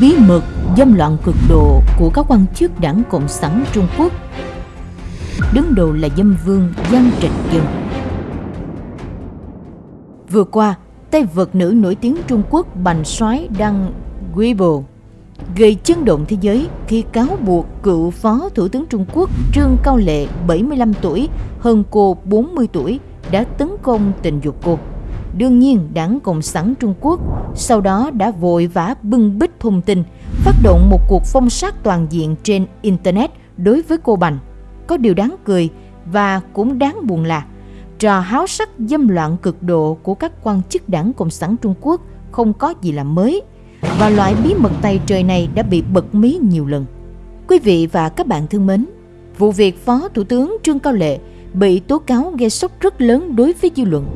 bí mật dâm loạn cực độ của các quan chức đảng Cộng sản Trung Quốc. Đứng đầu là dâm vương Giang Trạch Dân. Vừa qua, tay vợt nữ nổi tiếng Trung Quốc Bành Soái đăng Weibo gây chấn động thế giới khi cáo buộc cựu phó thủ tướng Trung Quốc Trương Cao Lệ 75 tuổi hơn cô 40 tuổi đã tấn công tình dục cô. Đương nhiên, đảng Cộng sản Trung Quốc sau đó đã vội vã bưng bít thông tin, phát động một cuộc phong sát toàn diện trên Internet đối với cô Bành. Có điều đáng cười và cũng đáng buồn là trò háo sắc dâm loạn cực độ của các quan chức đảng Cộng sản Trung Quốc không có gì là mới và loại bí mật tay trời này đã bị bật mí nhiều lần. Quý vị và các bạn thân mến, vụ việc Phó Thủ tướng Trương Cao Lệ bị tố cáo gây sốc rất lớn đối với dư luận.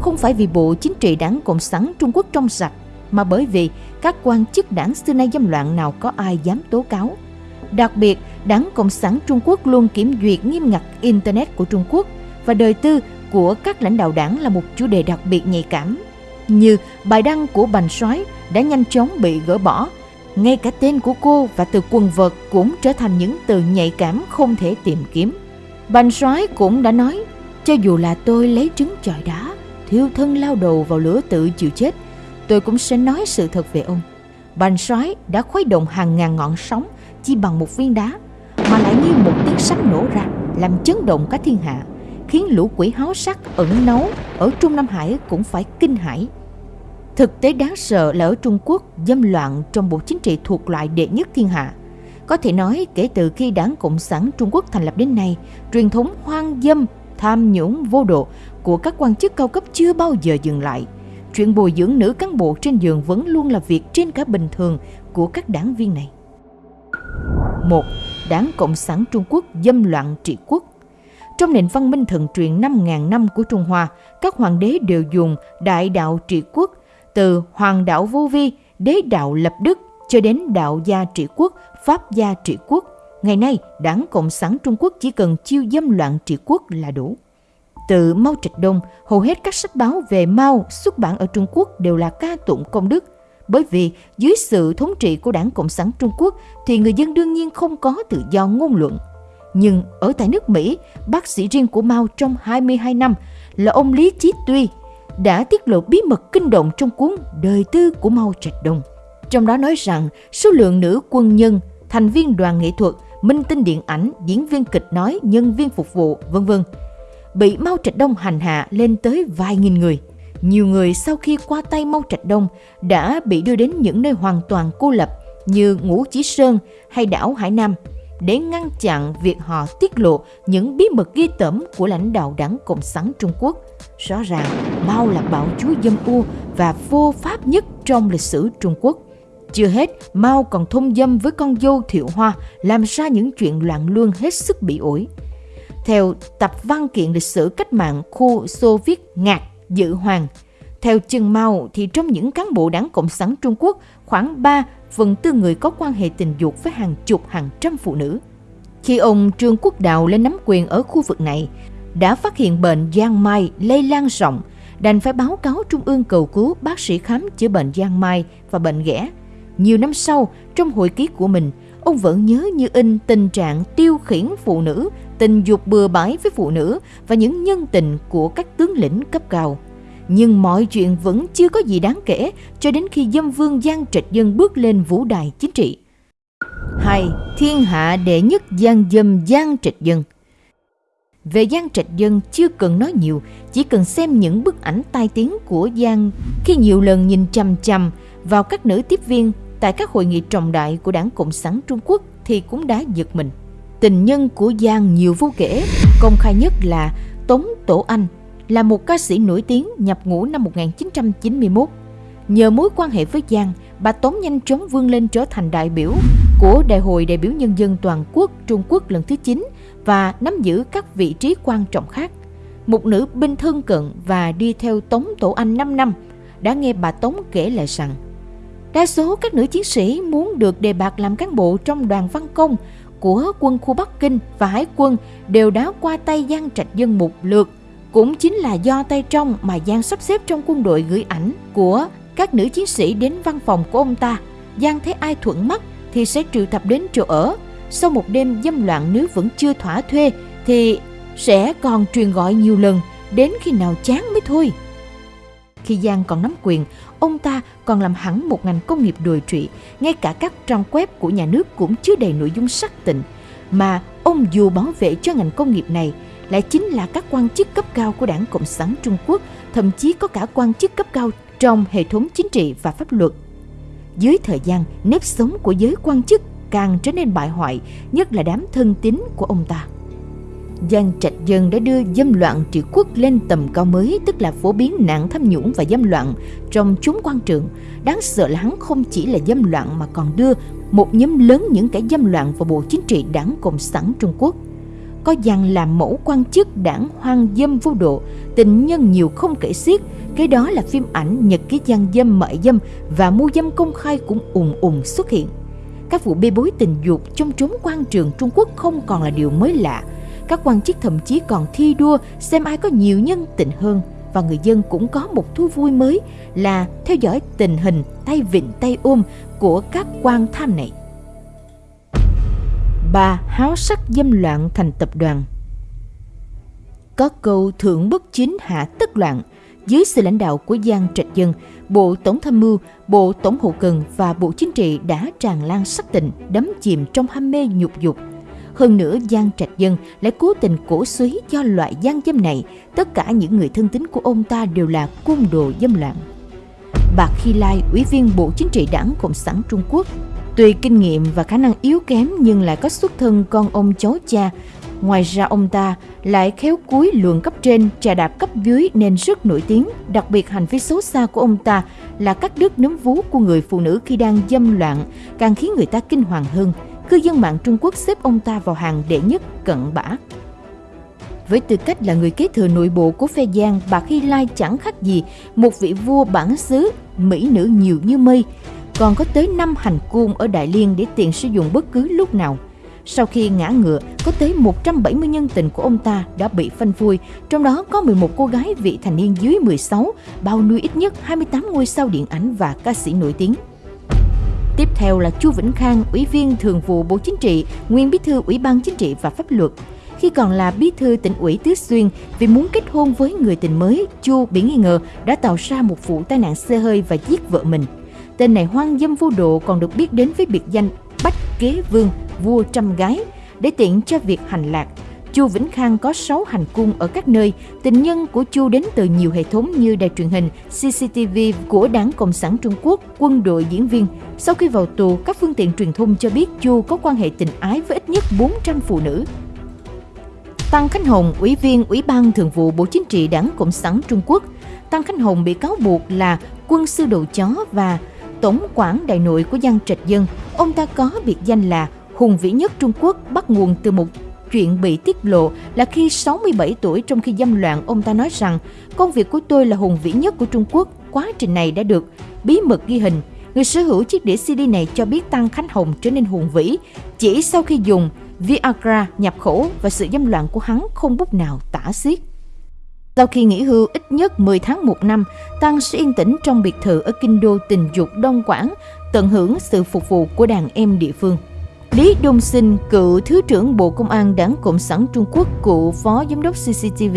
Không phải vì Bộ Chính trị Đảng Cộng sản Trung Quốc trong sạch, mà bởi vì các quan chức đảng xưa nay dâm loạn nào có ai dám tố cáo. Đặc biệt, Đảng Cộng sản Trung Quốc luôn kiểm duyệt nghiêm ngặt Internet của Trung Quốc và đời tư của các lãnh đạo đảng là một chủ đề đặc biệt nhạy cảm. Như bài đăng của Bành Soái đã nhanh chóng bị gỡ bỏ, ngay cả tên của cô và từ quần vợt cũng trở thành những từ nhạy cảm không thể tìm kiếm. Bành soái cũng đã nói, cho dù là tôi lấy trứng chọi đá, thiêu thân lao đầu vào lửa tự chịu chết, tôi cũng sẽ nói sự thật về ông. Bành soái đã khuấy động hàng ngàn ngọn sóng chỉ bằng một viên đá, mà lại như một tiếng sấm nổ ra, làm chấn động cả thiên hạ, khiến lũ quỷ háo sắc ẩn nấu ở Trung Nam Hải cũng phải kinh hãi. Thực tế đáng sợ là ở Trung Quốc dâm loạn trong bộ chính trị thuộc loại đệ nhất thiên hạ – có thể nói kể từ khi Đảng Cộng sản Trung Quốc thành lập đến nay, truyền thống hoang dâm, tham nhũng vô độ của các quan chức cao cấp chưa bao giờ dừng lại. Chuyện bồi dưỡng nữ cán bộ trên giường vẫn luôn là việc trên cả bình thường của các đảng viên này. một Đảng Cộng sản Trung Quốc dâm loạn trị quốc Trong nền văn minh thần truyền 5.000 năm của Trung Hoa, các hoàng đế đều dùng đại đạo trị quốc từ hoàng đạo vô vi, đế đạo lập đức cho đến đạo gia trị quốc, pháp gia trị quốc. Ngày nay, Đảng Cộng sản Trung Quốc chỉ cần chiêu dâm loạn trị quốc là đủ. Từ Mao Trạch Đông, hầu hết các sách báo về Mao xuất bản ở Trung Quốc đều là ca tụng công đức. Bởi vì dưới sự thống trị của Đảng Cộng sản Trung Quốc thì người dân đương nhiên không có tự do ngôn luận. Nhưng ở tại nước Mỹ, bác sĩ riêng của Mao trong 22 năm là ông Lý Chí Tuy đã tiết lộ bí mật kinh động trong cuốn Đời tư của Mao Trạch Đông. Trong đó nói rằng số lượng nữ quân nhân, thành viên đoàn nghệ thuật, minh tinh điện ảnh, diễn viên kịch nói, nhân viên phục vụ, vân vân bị Mao Trạch Đông hành hạ lên tới vài nghìn người. Nhiều người sau khi qua tay Mao Trạch Đông đã bị đưa đến những nơi hoàn toàn cô lập như Ngũ Chí Sơn hay đảo Hải Nam để ngăn chặn việc họ tiết lộ những bí mật ghi tởm của lãnh đạo đảng Cộng sản Trung Quốc. Rõ ràng, Mao là bạo chúa dâm u và vô pháp nhất trong lịch sử Trung Quốc. Chưa hết, Mao còn thông dâm với con dâu Thiệu Hoa, làm ra những chuyện loạn luân hết sức bị ổi. Theo tập văn kiện lịch sử cách mạng khu Xô Viết Ngạc Dự Hoàng, theo Trần Mao thì trong những cán bộ đảng Cộng sản Trung Quốc, khoảng 3 phần tư người có quan hệ tình dục với hàng chục hàng trăm phụ nữ. Khi ông Trương Quốc Đào lên nắm quyền ở khu vực này, đã phát hiện bệnh giang mai lây lan rộng, đành phải báo cáo Trung ương cầu cứu bác sĩ khám chữa bệnh giang mai và bệnh ghẻ nhiều năm sau, trong hồi ký của mình, ông vẫn nhớ như in tình trạng tiêu khiển phụ nữ, tình dục bừa bãi với phụ nữ và những nhân tình của các tướng lĩnh cấp cao. Nhưng mọi chuyện vẫn chưa có gì đáng kể cho đến khi dâm vương Giang Trạch Dân bước lên vũ đài chính trị. 2. Thiên hạ đệ nhất Giang dâm Giang Trạch Dân Về Giang Trạch Dân chưa cần nói nhiều, chỉ cần xem những bức ảnh tai tiếng của Giang khi nhiều lần nhìn chằm chằm vào các nữ tiếp viên tại các hội nghị trọng đại của Đảng Cộng sản Trung Quốc thì cũng đã giật mình. Tình nhân của Giang nhiều vô kể, công khai nhất là Tống Tổ Anh, là một ca sĩ nổi tiếng nhập ngũ năm 1991. Nhờ mối quan hệ với Giang, bà Tống nhanh chóng vươn lên trở thành đại biểu của Đại hội đại biểu Nhân dân Toàn quốc Trung Quốc lần thứ 9 và nắm giữ các vị trí quan trọng khác. Một nữ binh thân cận và đi theo Tống Tổ Anh 5 năm đã nghe bà Tống kể lại rằng Đa số các nữ chiến sĩ muốn được đề bạt làm cán bộ trong đoàn văn công của quân khu Bắc Kinh và Hải quân đều đã qua tay Giang Trạch Dân một lượt. Cũng chính là do tay trong mà Giang sắp xếp trong quân đội gửi ảnh của các nữ chiến sĩ đến văn phòng của ông ta. Giang thấy ai thuận mắt thì sẽ triệu tập đến chỗ ở. Sau một đêm dâm loạn nếu vẫn chưa thỏa thuê thì sẽ còn truyền gọi nhiều lần đến khi nào chán mới thôi. Khi Giang còn nắm quyền, ông ta còn làm hẳn một ngành công nghiệp đồi trụy, ngay cả các trang web của nhà nước cũng chứa đầy nội dung sắc tịnh. Mà ông dù bảo vệ cho ngành công nghiệp này lại chính là các quan chức cấp cao của đảng Cộng sản Trung Quốc, thậm chí có cả quan chức cấp cao trong hệ thống chính trị và pháp luật. Dưới thời gian, nếp sống của giới quan chức càng trở nên bại hoại, nhất là đám thân tín của ông ta. Giang Trạch Dân đã đưa dâm loạn trị quốc lên tầm cao mới, tức là phổ biến nạn tham nhũng và dâm loạn trong chúng quan trường. Đáng sợ là hắn không chỉ là dâm loạn mà còn đưa một nhóm lớn những kẻ dâm loạn vào Bộ Chính trị Đảng Cộng sản Trung Quốc. Có Giang làm mẫu quan chức đảng hoang dâm vô độ, tình nhân nhiều không kể xiết, cái đó là phim ảnh nhật ký gian dâm mại dâm và mua dâm công khai cũng ùn ùn xuất hiện. Các vụ bê bối tình dục trong trốn quan trường Trung Quốc không còn là điều mới lạ, các quan chức thậm chí còn thi đua xem ai có nhiều nhân tình hơn. Và người dân cũng có một thú vui mới là theo dõi tình hình tay vịn tay ôm của các quan tham này. Bà háo sắc dâm loạn thành tập đoàn. Có câu thượng bất chính hạ tất loạn. Dưới sự lãnh đạo của Giang Trạch Dân, Bộ Tổng tham mưu, Bộ Tổng hậu cần và Bộ Chính trị đã tràn lan sắc tình, đắm chìm trong ham mê nhục dục, hơn nữa Giang Trạch Dân lại cố tình cổ suý cho loại gian dâm này. Tất cả những người thân tín của ông ta đều là cung đồ dâm loạn. Bạc Khi Lai, Ủy viên Bộ Chính trị Đảng Cộng sản Trung Quốc, Tuy kinh nghiệm và khả năng yếu kém nhưng lại có xuất thân con ông cháu cha. Ngoài ra ông ta lại khéo cúi luồng cấp trên, trà đạp cấp dưới nên rất nổi tiếng. Đặc biệt hành vi xấu xa của ông ta là cắt đứt nấm vú của người phụ nữ khi đang dâm loạn, càng khiến người ta kinh hoàng hơn cư dân mạng Trung Quốc xếp ông ta vào hàng đệ nhất cận bã. Với tư cách là người kế thừa nội bộ của phe Giang, bà Khi Lai chẳng khác gì một vị vua bản xứ, mỹ nữ nhiều như mây, còn có tới 5 hành cung ở Đại Liên để tiện sử dụng bất cứ lúc nào. Sau khi ngã ngựa, có tới 170 nhân tình của ông ta đã bị phanh phui, trong đó có 11 cô gái vị thành niên dưới 16, bao nuôi ít nhất 28 ngôi sao điện ảnh và ca sĩ nổi tiếng. Tiếp theo là Chu Vĩnh Khang, Ủy viên Thường vụ Bộ Chính trị, nguyên Bí thư Ủy ban Chính trị và Pháp luật. Khi còn là bí thư tỉnh ủy Tứ Xuyên, vì muốn kết hôn với người tình mới, Chu bị nghi ngờ đã tạo ra một vụ tai nạn xe hơi và giết vợ mình. Tên này hoang dâm vô độ còn được biết đến với biệt danh Bách Kế Vương, vua trăm gái, để tiện cho việc hành lạc. Chu Vĩnh Khang có 6 hành cung ở các nơi. Tình nhân của Chu đến từ nhiều hệ thống như đài truyền hình, CCTV của Đảng Cộng sản Trung Quốc, quân đội diễn viên. Sau khi vào tù, các phương tiện truyền thông cho biết Chu có quan hệ tình ái với ít nhất 400 phụ nữ. Tăng Khánh Hồng, Ủy viên Ủy ban Thường vụ Bộ Chính trị Đảng Cộng sản Trung Quốc. Tăng Khánh Hồng bị cáo buộc là quân sư đầu chó và tổng quản đại nội của Giang Trạch Dân. Ông ta có biệt danh là hùng vĩ nhất Trung Quốc bắt nguồn từ một Chuyện bị tiết lộ là khi 67 tuổi trong khi dâm loạn, ông ta nói rằng công việc của tôi là hùng vĩ nhất của Trung Quốc. Quá trình này đã được bí mật ghi hình. Người sở hữu chiếc đĩa CD này cho biết Tăng Khánh Hồng trở nên hùng vĩ chỉ sau khi dùng Viagra nhập khẩu và sự dâm loạn của hắn không bút nào tả xiết. Sau khi nghỉ hưu ít nhất 10 tháng một năm, Tăng sẽ yên tĩnh trong biệt thự ở kinh đô tình dục Đông Quảng, tận hưởng sự phục vụ của đàn em địa phương. Lý Đông Sinh, cựu Thứ trưởng Bộ Công an Đảng Cộng sản Trung Quốc, cựu Phó Giám đốc CCTV,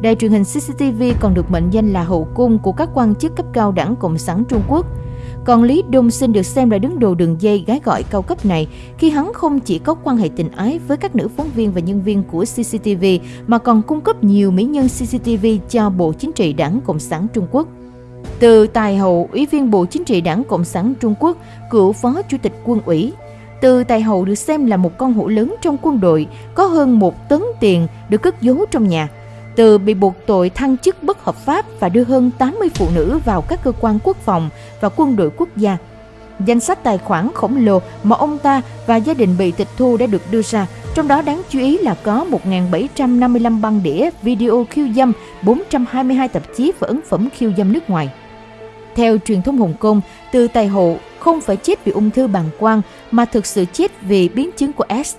đài truyền hình CCTV còn được mệnh danh là hậu cung của các quan chức cấp cao Đảng Cộng sản Trung Quốc. Còn Lý Đông Sinh được xem là đứng đầu đường dây gái gọi cao cấp này khi hắn không chỉ có quan hệ tình ái với các nữ phóng viên và nhân viên của CCTV mà còn cung cấp nhiều mỹ nhân CCTV cho Bộ Chính trị Đảng Cộng sản Trung Quốc. Từ tài hậu, Ủy viên Bộ Chính trị Đảng Cộng sản Trung Quốc, cựu Phó Chủ tịch Quân ủy, từ Tài Hậu được xem là một con hổ lớn trong quân đội, có hơn một tấn tiền được cất giấu trong nhà. Từ bị buộc tội thăng chức bất hợp pháp và đưa hơn 80 phụ nữ vào các cơ quan quốc phòng và quân đội quốc gia. Danh sách tài khoản khổng lồ mà ông ta và gia đình bị tịch thu đã được đưa ra, trong đó đáng chú ý là có 1.755 băng đĩa video khiêu dâm, 422 tạp chí và ấn phẩm khiêu dâm nước ngoài. Theo truyền thông Hồng Kông, từ tài hộ không phải chết vì ung thư bàng quang mà thực sự chết vì biến chứng của S.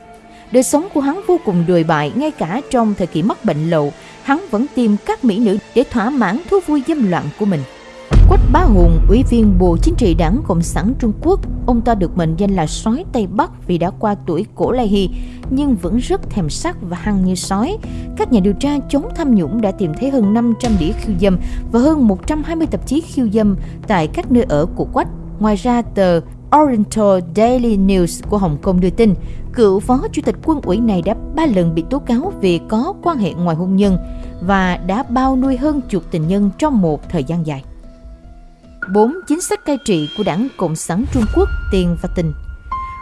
Đời sống của hắn vô cùng đồi bại ngay cả trong thời kỳ mắc bệnh lậu, hắn vẫn tìm các mỹ nữ để thỏa mãn thú vui dâm loạn của mình. Quách Bá Hùng, Ủy viên Bộ Chính trị Đảng Cộng sản Trung Quốc, ông ta được mệnh danh là sói Tây Bắc vì đã qua tuổi cổ lai hy, nhưng vẫn rất thèm sắc và hăng như sói. Các nhà điều tra chống tham nhũng đã tìm thấy hơn 500 đĩa khiêu dâm và hơn 120 tạp chí khiêu dâm tại các nơi ở của Quách. Ngoài ra, tờ Oriental Daily News của Hồng Kông đưa tin, cựu phó chủ tịch quân ủy này đã ba lần bị tố cáo vì có quan hệ ngoài hôn nhân và đã bao nuôi hơn chục tình nhân trong một thời gian dài. 4. Chính sách cai trị của Đảng Cộng sản Trung Quốc tiền và tình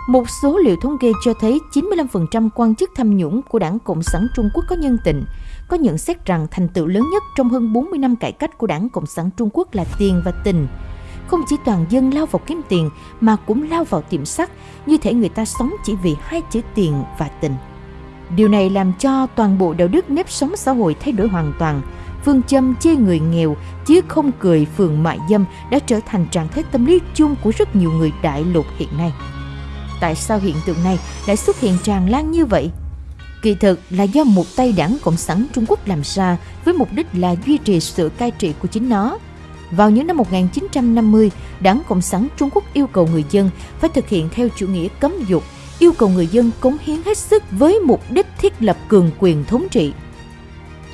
một số liệu thống kê cho thấy 95% quan chức tham nhũng của Đảng Cộng sản Trung Quốc có nhân tình, có nhận xét rằng thành tựu lớn nhất trong hơn 40 năm cải cách của Đảng Cộng sản Trung Quốc là tiền và tình. Không chỉ toàn dân lao vào kiếm tiền mà cũng lao vào tiệm sắt, như thể người ta sống chỉ vì hai chữ tiền và tình. Điều này làm cho toàn bộ đạo đức nếp sống xã hội thay đổi hoàn toàn. Phương châm chê người nghèo chứ không cười phường mại dâm đã trở thành trạng thái tâm lý chung của rất nhiều người đại lục hiện nay. Tại sao hiện tượng này lại xuất hiện tràn lan như vậy? Kỳ thực là do một tay đảng Cộng sản Trung Quốc làm ra với mục đích là duy trì sự cai trị của chính nó. Vào những năm 1950, Đảng Cộng sản Trung Quốc yêu cầu người dân phải thực hiện theo chủ nghĩa cấm dục, yêu cầu người dân cống hiến hết sức với mục đích thiết lập cường quyền thống trị.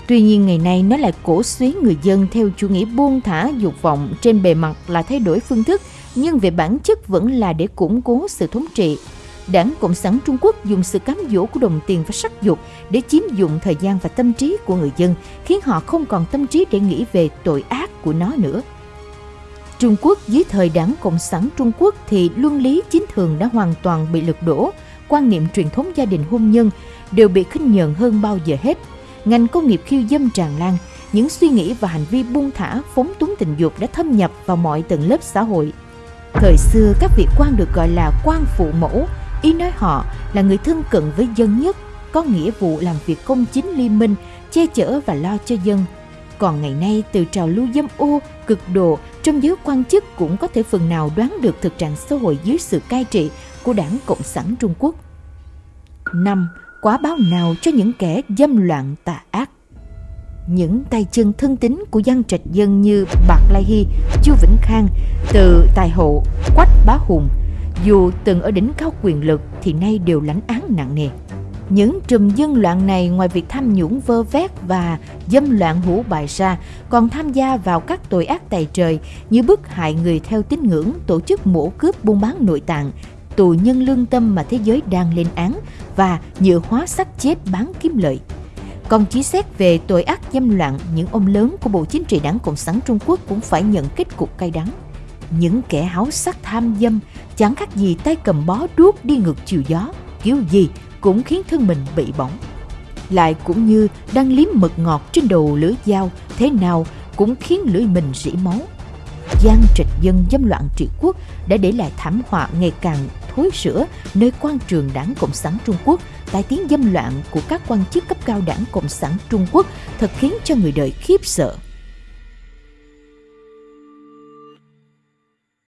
Tuy nhiên ngày nay nó lại cổ suý người dân theo chủ nghĩa buông thả dục vọng trên bề mặt là thay đổi phương thức nhưng về bản chất vẫn là để củng cố sự thống trị. Đảng Cộng sản Trung Quốc dùng sự cám dỗ của đồng tiền và sắc dục để chiếm dụng thời gian và tâm trí của người dân, khiến họ không còn tâm trí để nghĩ về tội ác của nó nữa. Trung Quốc dưới thời đảng Cộng sản Trung Quốc thì luân lý chính thường đã hoàn toàn bị lật đổ, quan niệm truyền thống gia đình hôn nhân đều bị khinh nhờn hơn bao giờ hết. Ngành công nghiệp khiêu dâm tràn lan, những suy nghĩ và hành vi buông thả phóng túng tình dục đã thâm nhập vào mọi tầng lớp xã hội. Thời xưa các vị quan được gọi là quan phụ mẫu, ý nói họ là người thân cận với dân nhất, có nghĩa vụ làm việc công chính liên minh, che chở và lo cho dân. Còn ngày nay từ trào lưu dâm ô, cực độ trong giới quan chức cũng có thể phần nào đoán được thực trạng xã hội dưới sự cai trị của đảng Cộng sản Trung Quốc. 5. Quá báo nào cho những kẻ dâm loạn tà ác những tay chân thân tín của dân trạch dân như Bạc Lai Hy, Chu Vĩnh Khang, từ Tài Hộ, Quách Bá Hùng, dù từng ở đỉnh cao quyền lực thì nay đều lãnh án nặng nề. Những trùm dân loạn này ngoài việc tham nhũng vơ vét và dâm loạn hủ bại ra, còn tham gia vào các tội ác tày trời như bức hại người theo tín ngưỡng, tổ chức mổ cướp buôn bán nội tạng, tù nhân lương tâm mà thế giới đang lên án và nhựa hóa xác chết bán kiếm lợi. Còn chỉ xét về tội ác dâm loạn, những ông lớn của Bộ Chính trị Đảng Cộng sản Trung Quốc cũng phải nhận kết cục cay đắng. Những kẻ háo sắc tham dâm chẳng khác gì tay cầm bó đuốc đi ngược chiều gió, kiểu gì cũng khiến thân mình bị bỏng. Lại cũng như đang liếm mật ngọt trên đầu lưỡi dao, thế nào cũng khiến lưỡi mình rỉ máu. Giang trịch dân dâm loạn trị quốc đã để lại thảm họa ngày càng thối sữa nơi quan trường đảng Cộng sản Trung Quốc, tai tiếng dâm loạn của các quan chức cấp cao đảng Cộng sản Trung Quốc thật khiến cho người đời khiếp sợ.